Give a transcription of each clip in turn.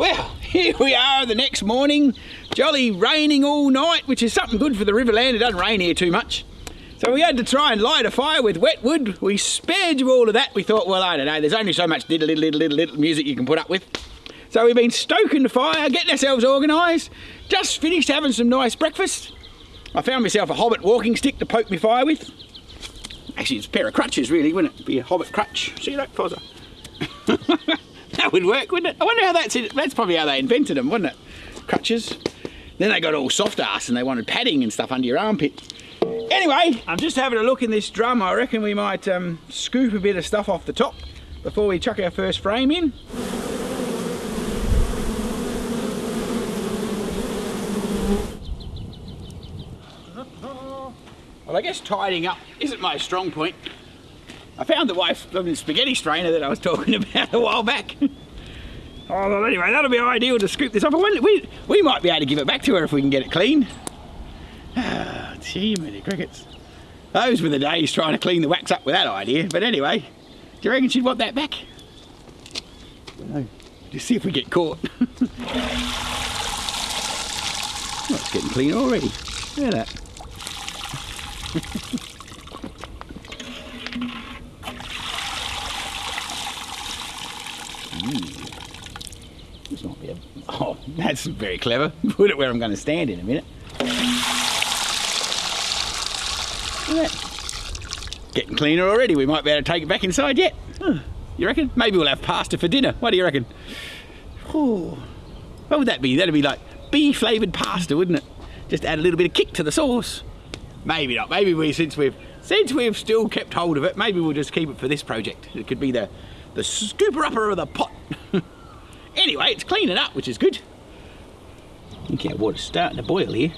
Well, here we are the next morning. Jolly raining all night, which is something good for the Riverland. It doesn't rain here too much. So we had to try and light a fire with wet wood. We spared you all of that. We thought, well, I don't know, there's only so much little, little, little, little, little music you can put up with. So we've been stoking the fire, getting ourselves organised. Just finished having some nice breakfast. I found myself a hobbit walking stick to poke my fire with. Actually, it's a pair of crutches, really, wouldn't it? Be a hobbit crutch. See that, Fozzer? that would work, wouldn't it? I wonder how that's it. That's probably how they invented them, wouldn't it? Crutches. Then they got all soft ass and they wanted padding and stuff under your armpit. Anyway, I'm just having a look in this drum. I reckon we might um, scoop a bit of stuff off the top before we chuck our first frame in. Well, I guess tidying up isn't my strong point. I found the wife the spaghetti strainer that I was talking about a while back. oh, well, anyway, that'll be ideal to scoop this off. We, we might be able to give it back to her if we can get it clean. Ah, gee, many crickets. Those were the days trying to clean the wax up with that idea. But anyway, do you reckon she'd want that back? No. Just see if we get caught. oh, it's getting clean already. Look at that. This might be a... Oh, that's very clever. Put it where I'm going to stand in a minute. Getting cleaner already. We might be able to take it back inside yet. You reckon? Maybe we'll have pasta for dinner. What do you reckon? Oh, what would that be? That'd be like bee flavoured pasta, wouldn't it? Just add a little bit of kick to the sauce. Maybe not. Maybe we, since we've since we've still kept hold of it, maybe we'll just keep it for this project. It could be the the scooper upper of the pot. anyway, it's cleaning up, which is good. I think our water's starting to boil here.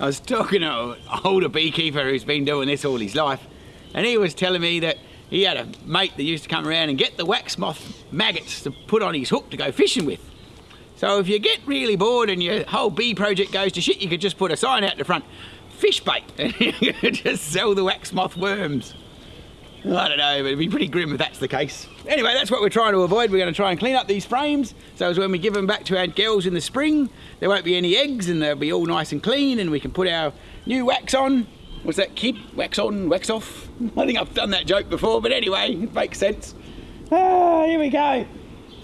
I was talking to an older beekeeper who's been doing this all his life, and he was telling me that he had a mate that used to come around and get the wax moth maggots to put on his hook to go fishing with. So if you get really bored and your whole bee project goes to shit, you could just put a sign out the front, fish bait, and you could just sell the wax moth worms. I don't know, but it'd be pretty grim if that's the case. Anyway, that's what we're trying to avoid. We're going to try and clean up these frames, so as when we give them back to our girls in the spring, there won't be any eggs and they'll be all nice and clean and we can put our new wax on. What's that, kid? Wax on, wax off? I think I've done that joke before, but anyway, it makes sense. Ah, here we go.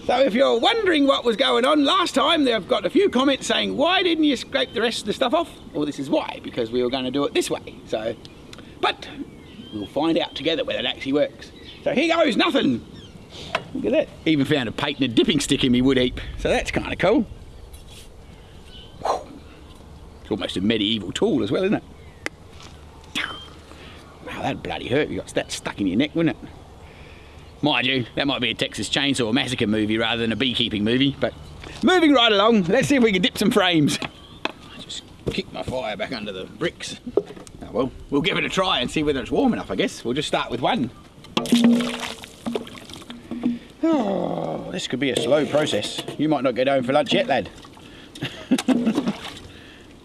So if you're wondering what was going on last time, they've got a few comments saying, why didn't you scrape the rest of the stuff off? Well, this is why, because we were going to do it this way. So, but we'll find out together whether it actually works. So here goes nothing. Look at that. Even found a patented dipping stick in my wood heap. So that's kind of cool. It's almost a medieval tool as well, isn't it? Wow, that bloody hurt. You got that stuck in your neck, wouldn't it? Mind you, that might be a Texas Chainsaw Massacre movie rather than a beekeeping movie, but moving right along, let's see if we can dip some frames. I just kick my fire back under the bricks. Well, we'll give it a try and see whether it's warm enough, I guess. We'll just start with one. Oh, this could be a slow process. You might not get home for lunch yet, lad.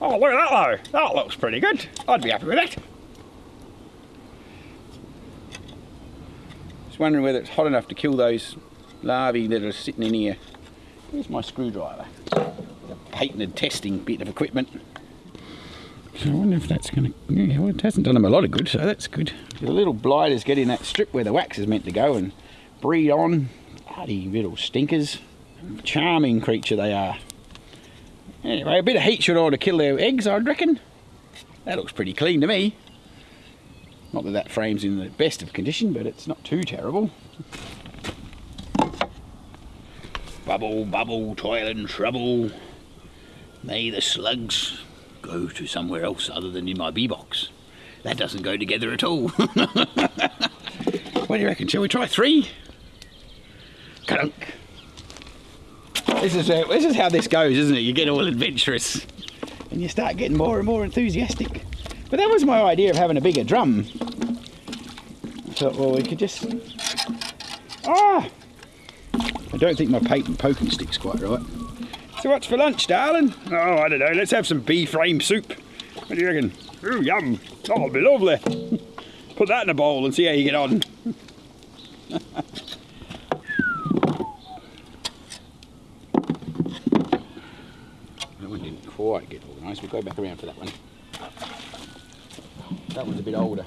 oh, look at that though. That looks pretty good. I'd be happy with that. Just wondering whether it's hot enough to kill those larvae that are sitting in here. Here's my screwdriver. A patented testing bit of equipment. So I wonder if that's going to... Yeah, well, it hasn't done them a lot of good, so that's good. The little blighters get in that strip where the wax is meant to go and breed on. Bloody little stinkers. Charming creature they are. Anyway, a bit of heat should ought to kill their eggs, I'd reckon. That looks pretty clean to me. Not that that frame's in the best of condition, but it's not too terrible. Bubble, bubble, toil and trouble. May the slugs go to somewhere else other than in my bee box. That doesn't go together at all. what do you reckon? Shall we try three? Kadunk. This is, uh, this is how this goes, isn't it? You get all adventurous and you start getting more and more enthusiastic. But that was my idea of having a bigger drum. I thought, well, we could just... Ah! I don't think my poking stick's quite right. So what's for lunch, darling? Oh, I don't know, let's have some bee frame soup. What do you reckon? Ooh, yum. Oh, it'll be lovely. Put that in a bowl and see how you get on. that one didn't quite get organised. We'll go back around for that one. That one's a bit older.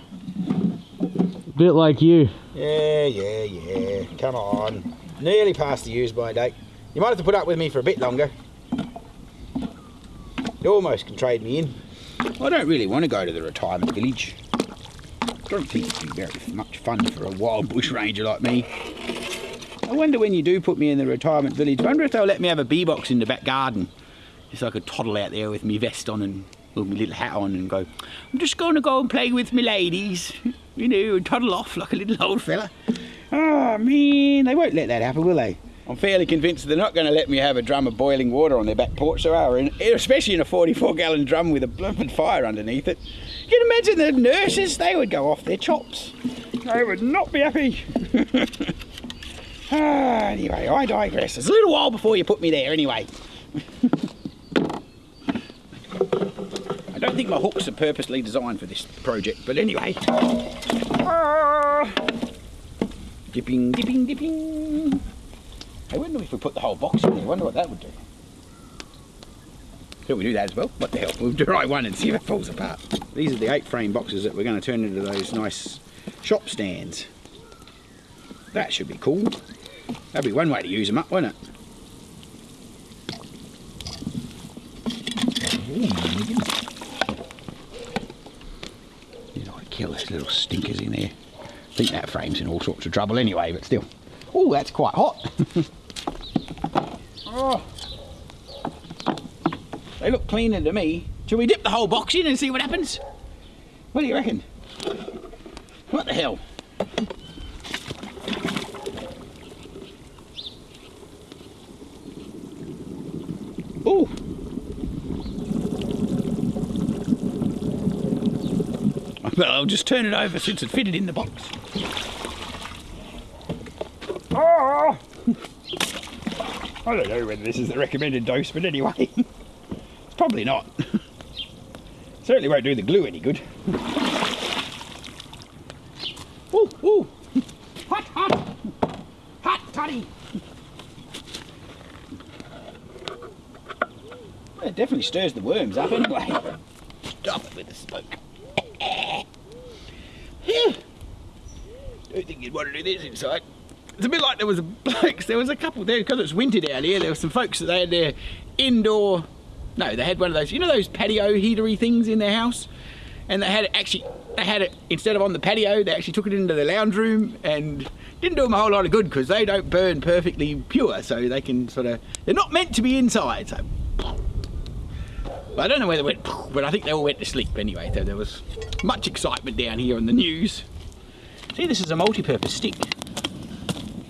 A bit like you. Yeah, yeah, yeah. Come on. Nearly past the use-by date. You might have to put up with me for a bit longer. You almost can trade me in. I don't really want to go to the retirement village. I don't think it'd be very much fun for a wild bush ranger like me. I wonder when you do put me in the retirement village, I wonder if they'll let me have a bee box in the back garden. Just so I could toddle out there with me vest on and with my little hat on and go, I'm just going to go and play with my ladies. You know, and toddle off like a little old fella. Oh, man, they won't let that happen, will they? I'm fairly convinced they're not going to let me have a drum of boiling water on their back porch, so are, especially in a 44 gallon drum with a blooming fire underneath it. You can imagine the nurses, they would go off their chops. They would not be happy. ah, anyway, I digress. It's a little while before you put me there, anyway. I don't think my hooks are purposely designed for this project, but anyway. Ah. Dipping, dipping, dipping. I wonder if we put the whole box in there. I wonder what that would do. Could we do that as well? What the hell? We'll try one and see if it falls apart. These are the eight frame boxes that we're going to turn into those nice shop stands. That should be cool. That'd be one way to use them up, wouldn't it? You know, kill those little stinkers in there. I think that frame's in all sorts of trouble anyway, but still. Oh, that's quite hot. oh. They look cleaner to me. Shall we dip the whole box in and see what happens? What do you reckon? What the hell? Oh. Well, I'll just turn it over since it fitted in the box. Oh! I don't know whether this is the recommended dose, but anyway, it's probably not. Certainly won't do the glue any good. Ooh, ooh! Hot, hot! Hot toddy! It definitely stirs the worms up anyway. Stop it with the smoke. Don't think you'd want to do this inside. It's a bit like there was a blokes, there was a couple there, because it's winter down here, there were some folks that they had their indoor, no, they had one of those, you know those patio heatery things in their house? And they had it actually, they had it, instead of on the patio, they actually took it into the lounge room and didn't do them a whole lot of good because they don't burn perfectly pure, so they can sort of, they're not meant to be inside, so. I don't know where they went, but I think they all went to sleep anyway, so there was much excitement down here on the news. See, this is a multi-purpose stick.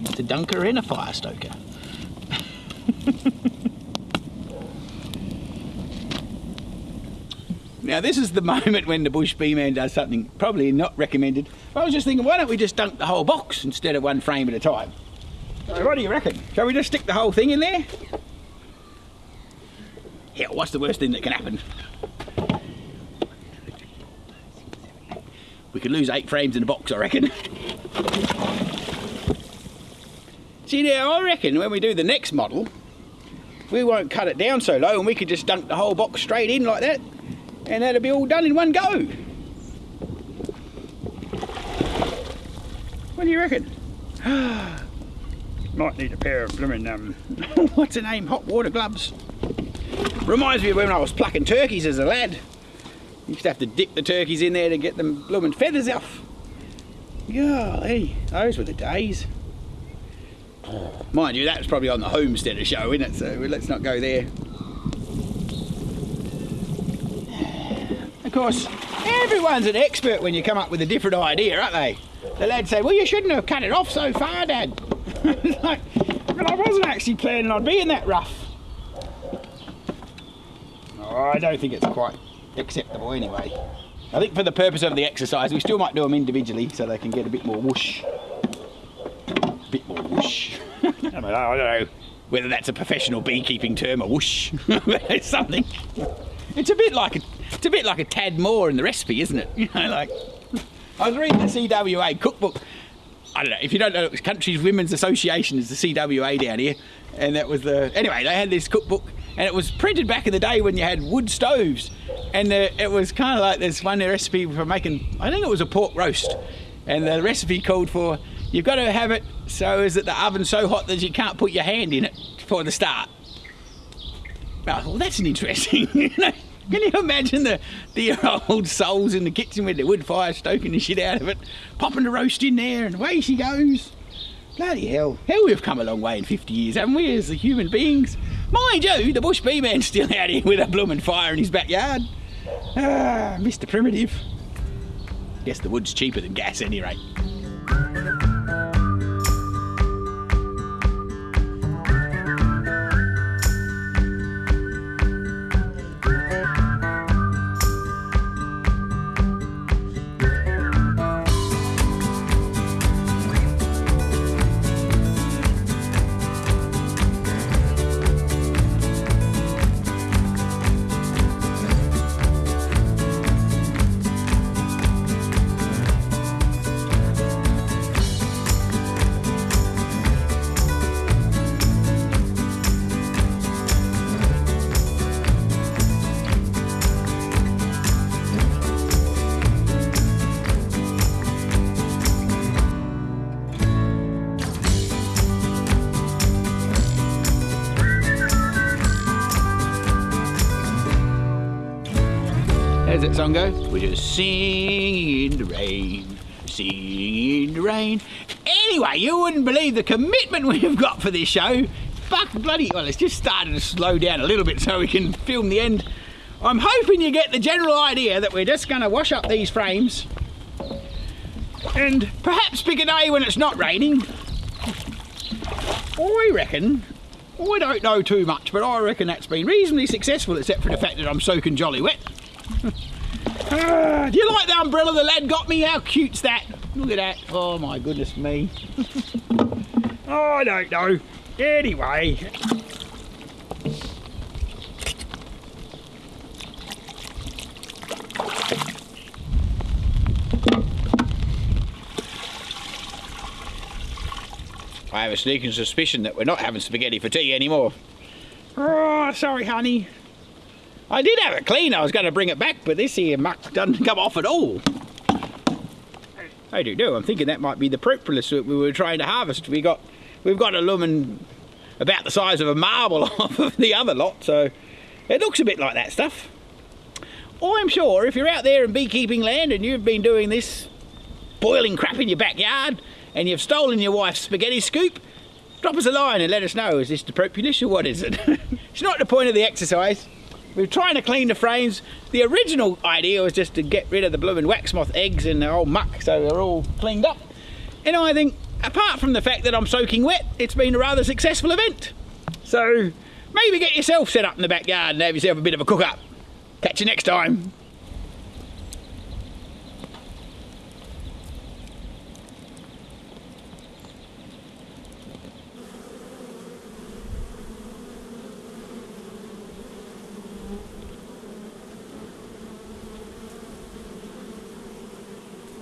It's a dunker and a fire stoker. now this is the moment when the bush bee man does something probably not recommended. I was just thinking, why don't we just dunk the whole box instead of one frame at a time? So what do you reckon? Shall we just stick the whole thing in there? Yeah, what's the worst thing that can happen? We could lose eight frames in a box, I reckon. See now, I reckon when we do the next model, we won't cut it down so low and we could just dunk the whole box straight in like that and that'll be all done in one go. What do you reckon? Might need a pair of blooming, um, what's the name, hot water gloves. Reminds me of when I was plucking turkeys as a lad. Used to have to dip the turkeys in there to get them blooming feathers off. Golly, those were the days. Mind you, that was probably on the homesteader show, isn't it? So let's not go there. Of course, everyone's an expert when you come up with a different idea, aren't they? The lad said, well, you shouldn't have cut it off so far, Dad. like, I wasn't actually planning on being that rough. Oh, I don't think it's quite acceptable anyway. I think for the purpose of the exercise, we still might do them individually so they can get a bit more whoosh. Bit more whoosh. I, don't know whether that's a professional beekeeping term or whoosh. it's something. It's a bit like a, it's a bit like a tad more in the recipe, isn't it? You know, like I was reading the CWA cookbook. I don't know if you don't know, Countries Women's Association is the CWA down here, and that was the anyway. They had this cookbook and it was printed back in the day when you had wood stoves, and uh, it was kind of like this one recipe for making. I think it was a pork roast, and the recipe called for you've got to have it so is that the oven's so hot that you can't put your hand in it for the start. Oh, well, that's an interesting. you know, can you imagine the the old souls in the kitchen with the wood fire stoking the shit out of it, popping the roast in there, and away she goes. Bloody hell. Hell, we've come a long way in 50 years, haven't we, as the human beings? Mind you, the bush bee man's still out here with a blooming fire in his backyard. Ah, Mr. Primitive. Guess the wood's cheaper than gas, any rate. How's that song go? We're just singing in the rain, singing in the rain. Anyway, you wouldn't believe the commitment we've got for this show. Fuck bloody, well, it's just started to slow down a little bit so we can film the end. I'm hoping you get the general idea that we're just going to wash up these frames and perhaps pick a day when it's not raining. I reckon, I don't know too much, but I reckon that's been reasonably successful except for the fact that I'm soaking jolly wet. Ah, do you like the umbrella the lad got me? How cute's that? Look at that. Oh my goodness me. oh, I don't know. Anyway. I have a sneaking suspicion that we're not having spaghetti for tea anymore. Oh, sorry, honey. I did have it clean. I was going to bring it back, but this here muck doesn't come off at all. I do know. I'm thinking that might be the propolis that we were trying to harvest. We got, we've got a lumen about the size of a marble off of the other lot, so it looks a bit like that stuff. I'm sure if you're out there in beekeeping land and you've been doing this boiling crap in your backyard and you've stolen your wife's spaghetti scoop, drop us a line and let us know. Is this the propolis or what is it? it's not the point of the exercise. We're trying to clean the frames. The original idea was just to get rid of the blooming wax moth eggs and the old muck so they're all cleaned up. And I think, apart from the fact that I'm soaking wet, it's been a rather successful event. So maybe get yourself set up in the backyard and have yourself a bit of a cook up. Catch you next time.